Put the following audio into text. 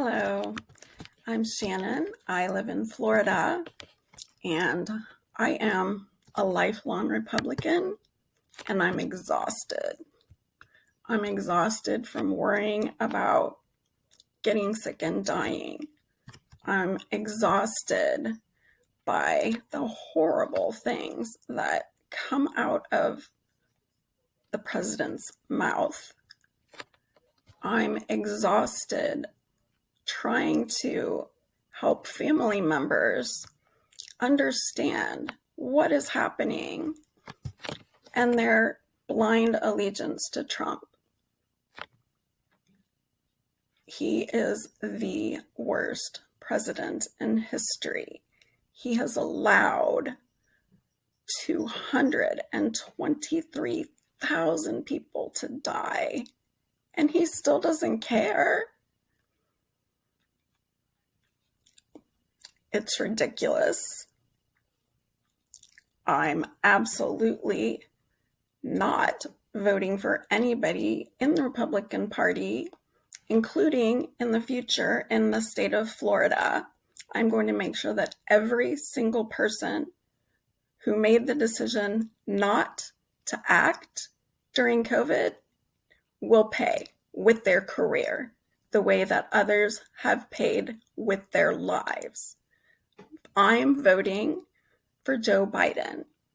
Hello, I'm Shannon. I live in Florida and I am a lifelong Republican and I'm exhausted. I'm exhausted from worrying about getting sick and dying. I'm exhausted by the horrible things that come out of the president's mouth. I'm exhausted trying to help family members understand what is happening and their blind allegiance to Trump. He is the worst president in history. He has allowed 223,000 people to die, and he still doesn't care. It's ridiculous. I'm absolutely not voting for anybody in the Republican Party, including in the future in the state of Florida. I'm going to make sure that every single person who made the decision not to act during COVID will pay with their career the way that others have paid with their lives. I'm voting for Joe Biden.